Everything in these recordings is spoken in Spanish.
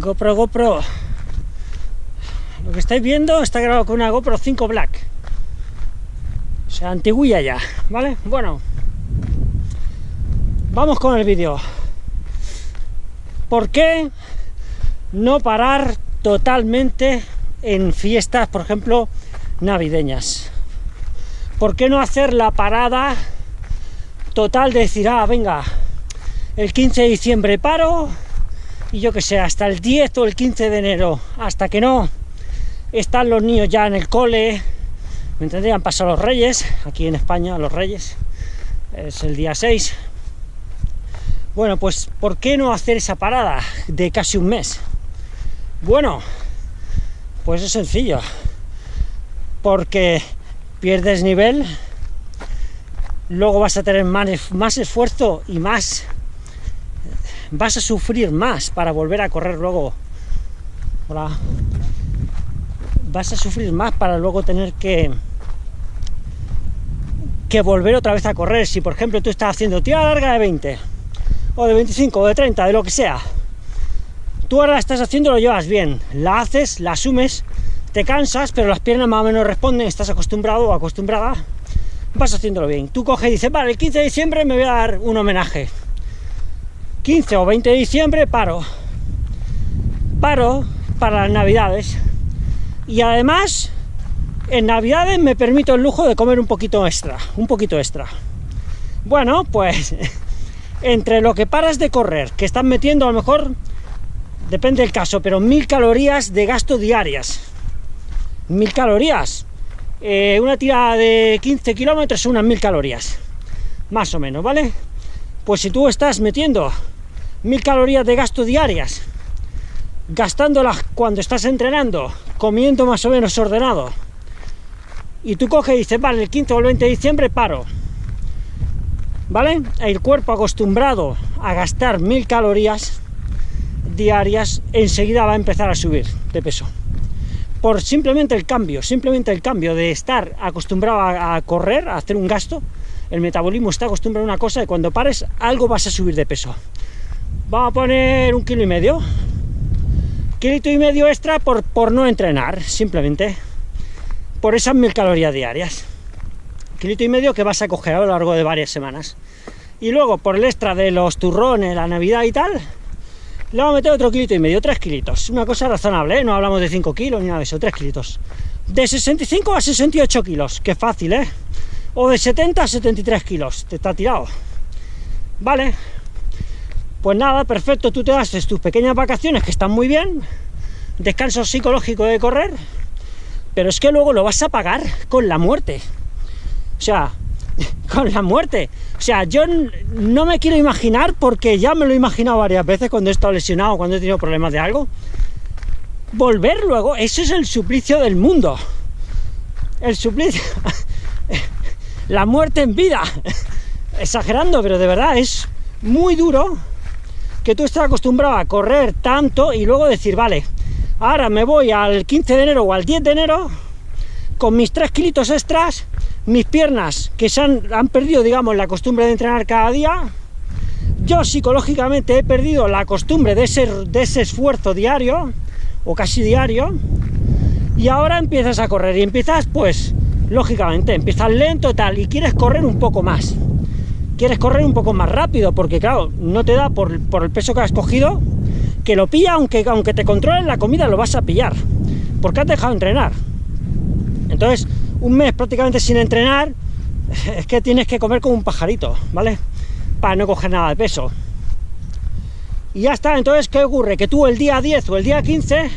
GoPro, GoPro. Lo que estáis viendo está grabado con una GoPro 5 Black. O sea, antiguilla ya, ¿vale? Bueno, vamos con el vídeo. ¿Por qué no parar totalmente en fiestas, por ejemplo, navideñas? ¿Por qué no hacer la parada total de decir, ah, venga, el 15 de diciembre paro y yo que sé, hasta el 10 o el 15 de enero, hasta que no están los niños ya en el cole, me entenderían pasar los reyes, aquí en España los reyes, es el día 6. Bueno, pues ¿por qué no hacer esa parada de casi un mes? Bueno, pues es sencillo, porque pierdes nivel, luego vas a tener más, más esfuerzo y más vas a sufrir más para volver a correr luego. Hola. Vas a sufrir más para luego tener que que volver otra vez a correr. Si por ejemplo tú estás haciendo tira larga de 20 o de 25 o de 30, de lo que sea, tú ahora la estás haciendo, lo llevas bien, la haces, la asumes, te cansas, pero las piernas más o menos responden, estás acostumbrado o acostumbrada, vas haciéndolo bien. Tú coges y dices, vale, el 15 de diciembre me voy a dar un homenaje. 15 o 20 de diciembre paro. Paro para las navidades. Y además, en navidades me permito el lujo de comer un poquito extra, un poquito extra. Bueno, pues entre lo que paras de correr, que están metiendo a lo mejor, depende del caso, pero mil calorías de gasto diarias. Mil calorías. Eh, una tira de 15 kilómetros unas mil calorías. Más o menos, ¿vale? Pues si tú estás metiendo mil calorías de gasto diarias, gastándolas cuando estás entrenando, comiendo más o menos ordenado, y tú coges y dices, vale, el 15 o el 20 de diciembre paro, ¿vale? El cuerpo acostumbrado a gastar mil calorías diarias, enseguida va a empezar a subir de peso. Por simplemente el cambio, simplemente el cambio de estar acostumbrado a, a correr, a hacer un gasto, el metabolismo está acostumbrado a una cosa y cuando pares algo vas a subir de peso. Vamos a poner un kilo y medio. Kilito y medio extra por, por no entrenar, simplemente. Por esas mil calorías diarias. Kilito y medio que vas a coger a lo largo de varias semanas. Y luego, por el extra de los turrones, la Navidad y tal, le vamos a meter otro kilito y medio, tres kilitos. Una cosa razonable, ¿eh? no hablamos de 5 kilos ni nada de eso, tres kilitos. De 65 a 68 kilos, que fácil, ¿eh? O de 70 a 73 kilos, te está tirado. Vale, pues nada, perfecto, tú te haces tus pequeñas vacaciones que están muy bien, descanso psicológico de correr, pero es que luego lo vas a pagar con la muerte. O sea, con la muerte. O sea, yo no me quiero imaginar, porque ya me lo he imaginado varias veces cuando he estado lesionado, cuando he tenido problemas de algo, volver luego, eso es el suplicio del mundo. El suplicio... la muerte en vida. Exagerando, pero de verdad es muy duro que tú estás acostumbrado a correr tanto y luego decir, vale, ahora me voy al 15 de enero o al 10 de enero con mis 3 kilitos extras, mis piernas que se han, han perdido, digamos, la costumbre de entrenar cada día, yo psicológicamente he perdido la costumbre de ese, de ese esfuerzo diario, o casi diario, y ahora empiezas a correr, y empiezas, pues, lógicamente, empiezas lento tal, y quieres correr un poco más quieres correr un poco más rápido, porque claro, no te da por, el peso que has cogido, que lo pilla, aunque, aunque te controlen la comida, lo vas a pillar, porque has dejado de entrenar. Entonces, un mes prácticamente sin entrenar, es que tienes que comer como un pajarito, ¿vale? Para no coger nada de peso. Y ya está, entonces, ¿qué ocurre? Que tú el día 10 o el día 15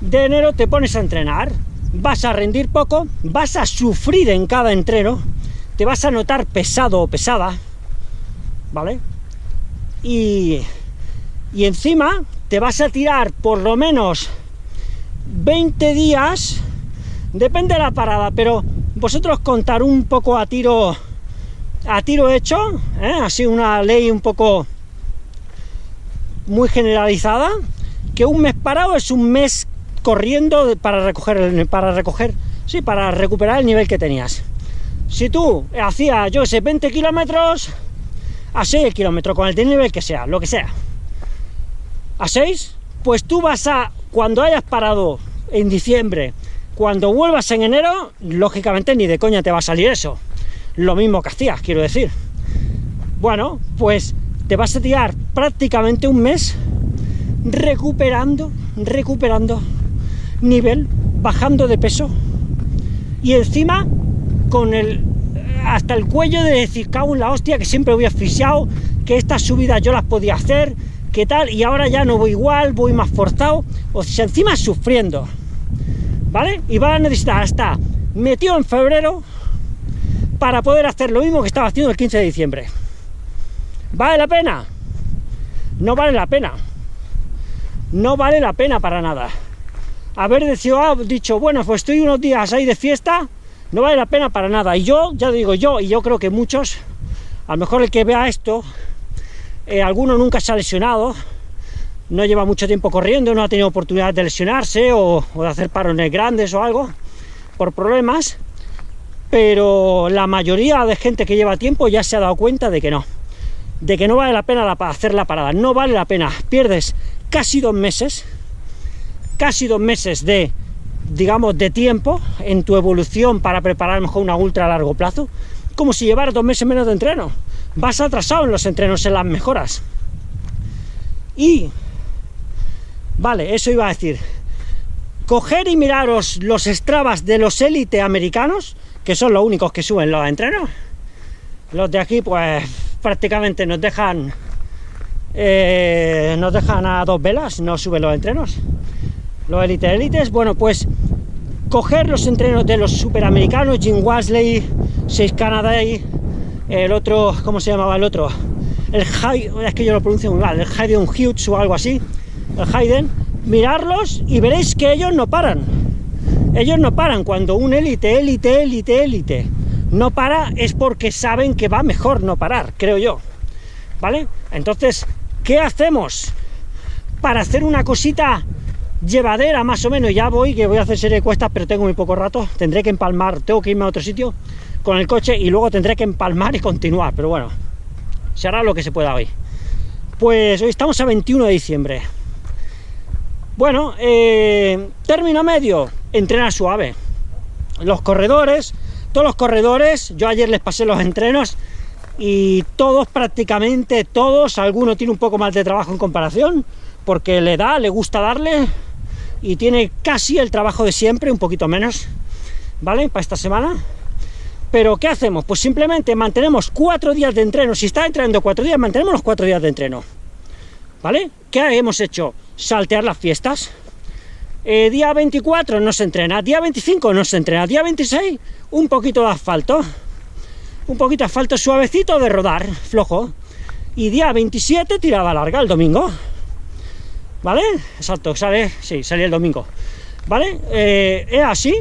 de enero te pones a entrenar, vas a rendir poco, vas a sufrir en cada entreno, te vas a notar pesado o pesada, ¿vale? Y, y encima te vas a tirar por lo menos 20 días, depende de la parada, pero vosotros contar un poco a tiro a tiro hecho, ¿eh? así una ley un poco muy generalizada, que un mes parado es un mes corriendo para recoger, para recoger, sí, para recuperar el nivel que tenías. Si tú hacías, yo sé, 20 kilómetros a 6 kilómetros, con el nivel que sea, lo que sea, a 6, pues tú vas a, cuando hayas parado en diciembre, cuando vuelvas en enero, lógicamente ni de coña te va a salir eso. Lo mismo que hacías, quiero decir. Bueno, pues te vas a tirar prácticamente un mes recuperando, recuperando nivel, bajando de peso y encima con el hasta el cuello de decir, cago en la hostia, que siempre voy asfixiado, que estas subidas yo las podía hacer, que tal, y ahora ya no voy igual, voy más forzado, o sea, encima sufriendo, ¿vale? Y va a necesitar hasta metido en febrero para poder hacer lo mismo que estaba haciendo el 15 de diciembre. ¿Vale la pena? No vale la pena. No vale la pena para nada. Haber ah, dicho, bueno, pues estoy unos días ahí de fiesta, no vale la pena para nada. Y yo, ya digo yo, y yo creo que muchos, a lo mejor el que vea esto, eh, alguno nunca se ha lesionado, no lleva mucho tiempo corriendo, no ha tenido oportunidad de lesionarse o, de hacer parones grandes o algo, por problemas, pero la mayoría de gente que lleva tiempo ya se ha dado cuenta de que no, de que no vale la pena hacer la parada, no vale la pena, pierdes casi dos meses, casi dos meses de digamos, de tiempo en tu evolución para preparar mejor una ultra a largo plazo, como si llevaras dos meses menos de entreno. Vas atrasado en los entrenos, en las mejoras. Y, vale, eso iba a decir, coger y miraros los Strabas de los élite americanos, que son los únicos que suben los entrenos. Los de aquí, pues, prácticamente nos dejan, eh, nos dejan a dos velas, no suben los entrenos los élite élites, bueno, pues coger los entrenos de los superamericanos, Jim Wasley, 6 Canada, el otro, ¿cómo se llamaba el otro? El Hayden, es que yo lo pronuncio muy mal, el Hayden Hughes o algo así, el Hayden, mirarlos y veréis que ellos no paran. Ellos no paran, cuando un élite, élite, élite, élite no para es porque saben que va mejor no parar, creo yo. ¿Vale? Entonces, ¿qué hacemos? Para hacer una cosita llevadera más o menos, ya voy, que voy a hacer serie de cuestas, pero tengo muy poco rato, tendré que empalmar, tengo que irme a otro sitio con el coche y luego tendré que empalmar y continuar, pero bueno, se hará lo que se pueda hoy. Pues hoy estamos a 21 de diciembre. Bueno, eh, término medio, entrenar suave. Los corredores, todos los corredores, yo ayer les pasé los entrenos y todos prácticamente, todos, alguno tiene un poco más de trabajo en comparación, porque le da, le gusta darle, y tiene casi el trabajo de siempre, un poquito menos, ¿vale? Para esta semana. Pero, ¿qué hacemos? Pues simplemente mantenemos cuatro días de entreno. Si está entrenando cuatro días, mantenemos los cuatro días de entreno. ¿Vale? ¿Qué hemos hecho? Saltear las fiestas. Eh, día 24 no se entrena, día 25 no se entrena, día 26 un poquito de asfalto, un poquito de asfalto suavecito de rodar, flojo, y día 27 tirada larga el domingo. ¿Vale? Exacto, sale, sí, sale el domingo, ¿vale? Eh, es así,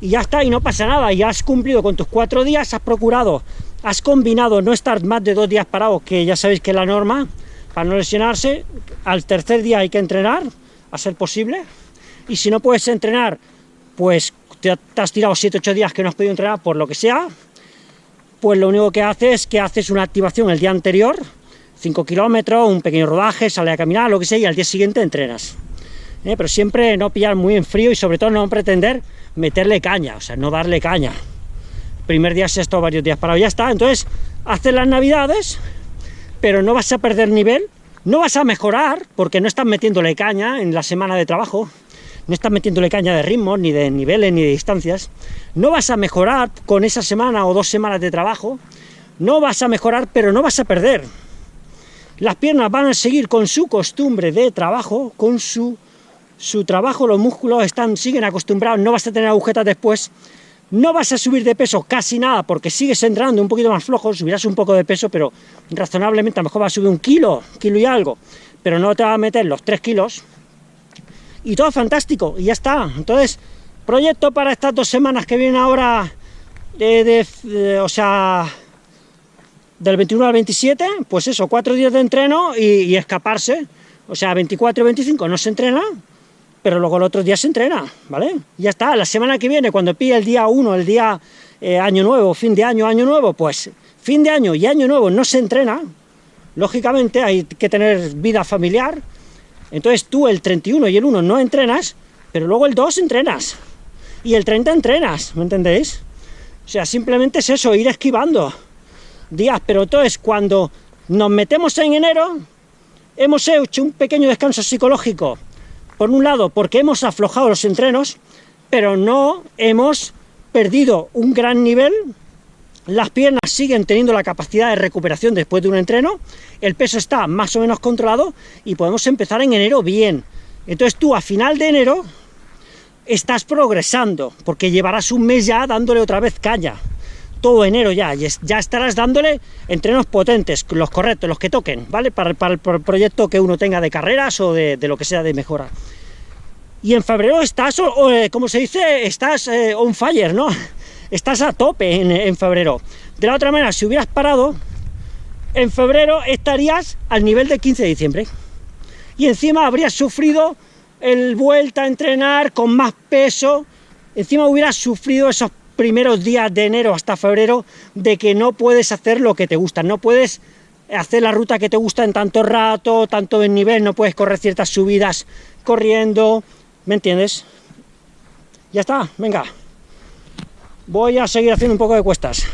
y ya está, y no pasa nada, ya has cumplido con tus cuatro días, has procurado, has combinado no estar más de dos días parados, que ya sabéis que es la norma, para no lesionarse, al tercer día hay que entrenar, a ser posible, y si no puedes entrenar, pues te, has tirado 7-8 días que no has podido entrenar por lo que sea, pues lo único que haces es que haces una activación el día anterior, 5 kilómetros, un pequeño rodaje, sale a caminar, lo que sea, y al día siguiente entrenas. ¿Eh? Pero siempre no pillar muy en frío y sobre todo no pretender meterle caña, o sea, no darle caña. primer día se ha estado varios días parado, ya está. Entonces, haces las navidades, pero no vas a perder nivel, no vas a mejorar, porque no estás metiéndole caña en la semana de trabajo, no estás metiéndole caña de ritmos, ni de niveles, ni de distancias, no vas a mejorar con esa semana o dos semanas de trabajo, no vas a mejorar, pero no vas a perder. Las piernas van a seguir con su costumbre de trabajo, con su, su trabajo, los músculos están, siguen acostumbrados, no vas a tener agujetas después, no vas a subir de peso casi nada, porque sigues entrando un poquito más flojo, subirás un poco de peso, pero razonablemente a lo mejor vas a subir un kilo, kilo y algo, pero no te va a meter los 3 kilos, y todo fantástico, y ya está. Entonces, proyecto para estas dos semanas que vienen ahora, de, o sea, del 21 al 27, pues eso, cuatro días de entreno y, escaparse, o sea, 24 y 25 no se entrena, pero luego el otro día se entrena, ¿vale? Ya está, la semana que viene, cuando pille el día 1, el día eh, año nuevo, fin de año, año nuevo, pues fin de año y año nuevo no se entrena, lógicamente hay que tener vida familiar, Entonces tú el 31 y el 1 no entrenas, pero luego el 2 entrenas. Y el 30 entrenas, ¿me entendéis? O sea, simplemente es eso, ir esquivando días. Pero entonces cuando nos metemos en enero, hemos hecho un pequeño descanso psicológico. Por un lado, porque hemos aflojado los entrenos, pero no hemos perdido un gran nivel las piernas siguen teniendo la capacidad de recuperación después de un entreno, el peso está más o menos controlado y podemos empezar en enero bien. Entonces tú a final de enero estás progresando, porque llevarás un mes ya dándole otra vez caña. Todo enero ya, ya estarás dándole entrenos potentes, los correctos, los que toquen, ¿vale? Para, el proyecto que uno tenga de carreras o de, lo que sea de mejora. Y en febrero estás, eh, como se dice, estás eh, on fire, ¿no? estás a tope en, febrero. De la otra manera, si hubieras parado, en febrero estarías al nivel del 15 de diciembre. Y encima habrías sufrido el vuelta a entrenar con más peso, encima hubieras sufrido esos primeros días de enero hasta febrero de que no puedes hacer lo que te gusta, no puedes hacer la ruta que te gusta en tanto rato, tanto en nivel, no puedes correr ciertas subidas corriendo, ¿me entiendes? Ya está, venga voy a seguir haciendo un poco de cuestas.